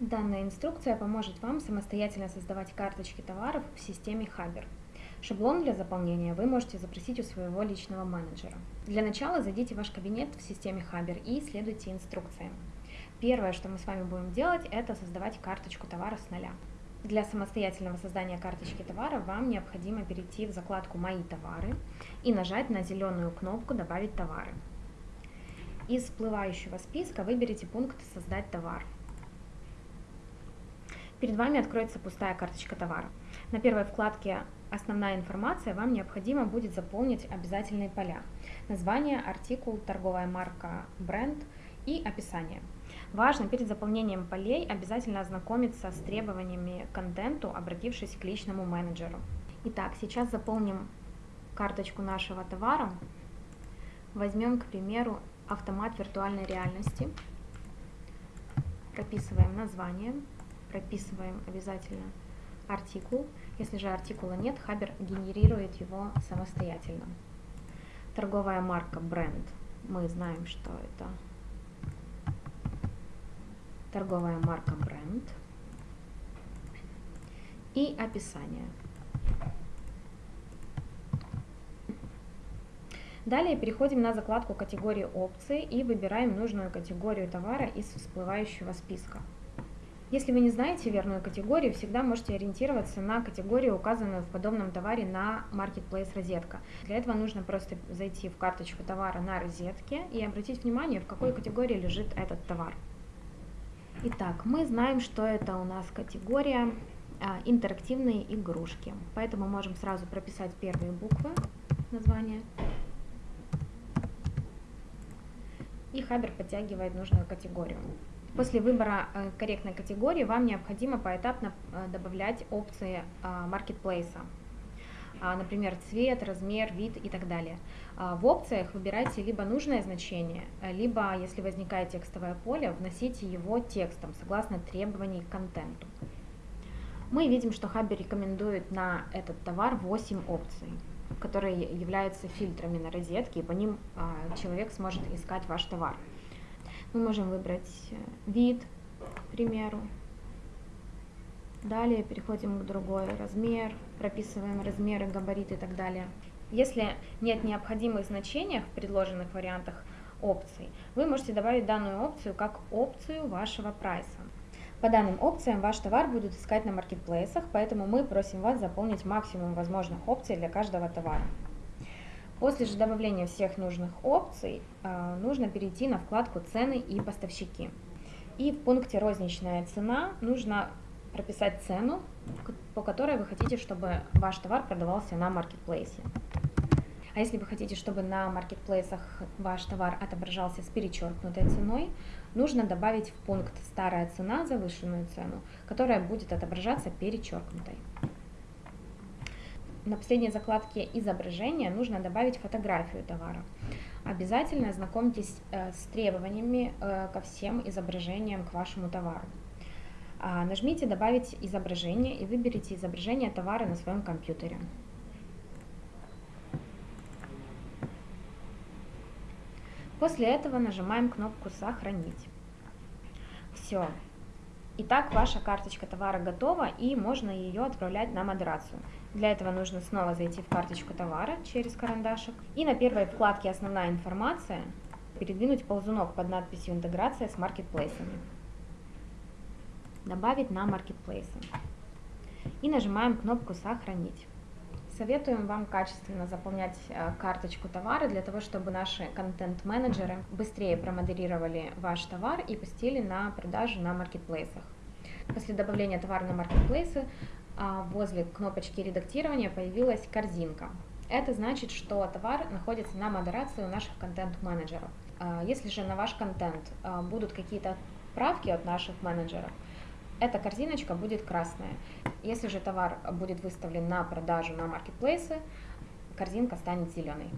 Данная инструкция поможет вам самостоятельно создавать карточки товаров в системе Хабер. Шаблон для заполнения вы можете запросить у своего личного менеджера. Для начала зайдите в ваш кабинет в системе Хабер и следуйте инструкциям. Первое, что мы с вами будем делать, это создавать карточку товара с нуля. Для самостоятельного создания карточки товара вам необходимо перейти в закладку «Мои товары» и нажать на зеленую кнопку «Добавить товары». Из всплывающего списка выберите пункт «Создать товар». Перед вами откроется пустая карточка товара. На первой вкладке «Основная информация» вам необходимо будет заполнить обязательные поля. Название, артикул, торговая марка, бренд и описание. Важно перед заполнением полей обязательно ознакомиться с требованиями к контенту, обратившись к личному менеджеру. Итак, сейчас заполним карточку нашего товара. Возьмем, к примеру, автомат виртуальной реальности. Прописываем название прописываем обязательно артикул. Если же артикула нет, Хабер генерирует его самостоятельно. Торговая марка бренд. Мы знаем, что это торговая марка бренд. И описание. Далее переходим на закладку категории опции и выбираем нужную категорию товара из всплывающего списка. Если вы не знаете верную категорию, всегда можете ориентироваться на категорию, указанную в подобном товаре на Marketplace розетка. Для этого нужно просто зайти в карточку товара на розетке и обратить внимание, в какой категории лежит этот товар. Итак, мы знаем, что это у нас категория а, интерактивные игрушки, поэтому можем сразу прописать первые буквы названия. И Хабер подтягивает нужную категорию. После выбора э, корректной категории вам необходимо поэтапно э, добавлять опции а, маркетплейса. Например, цвет, размер, вид и так далее. А, в опциях выбирайте либо нужное значение, либо, если возникает текстовое поле, вносите его текстом, согласно требований к контенту. Мы видим, что Хабби рекомендует на этот товар 8 опций, которые являются фильтрами на розетке, и по ним а, человек сможет искать ваш товар. Мы можем выбрать э, вид, к примеру. Далее переходим к другой размер, прописываем размеры, габариты и так далее. Если нет необходимых значений в предложенных вариантах опций, вы можете добавить данную опцию как опцию вашего прайса. По данным опциям ваш товар будут искать на маркетплейсах, поэтому мы просим вас заполнить максимум возможных опций для каждого товара. После же добавления всех нужных опций э, нужно перейти на вкладку «Цены и поставщики». И в пункте «Розничная цена» нужно прописать цену, по которой вы хотите, чтобы ваш товар продавался на маркетплейсе. А если вы хотите, чтобы на маркетплейсах ваш товар отображался с перечеркнутой ценой, нужно добавить в пункт «Старая цена» завышенную цену, которая будет отображаться перечеркнутой на последней закладке изображения нужно добавить фотографию товара. Обязательно ознакомьтесь э, с требованиями э, ко всем изображениям к вашему товару. А, нажмите «Добавить изображение» и выберите изображение товара на своем компьютере. После этого нажимаем кнопку «Сохранить». Все. Итак, ваша карточка товара готова и можно ее отправлять на модерацию. Для этого нужно снова зайти в карточку товара через карандашик и на первой вкладке «Основная информация» передвинуть ползунок под надписью «Интеграция с маркетплейсами». Добавить на маркетплейсы. И нажимаем кнопку «Сохранить». Советуем вам качественно заполнять э, карточку товара для того, чтобы наши контент-менеджеры быстрее промодерировали ваш товар и пустили на продажу на маркетплейсах. После добавления товара на маркетплейсы а, возле кнопочки редактирования появилась корзинка. Это значит, что товар находится на модерации у наших контент-менеджеров. А, если же на ваш контент а, будут какие-то правки от наших менеджеров, эта корзиночка будет красная. Если же товар будет выставлен на продажу на маркетплейсы, корзинка станет зеленой.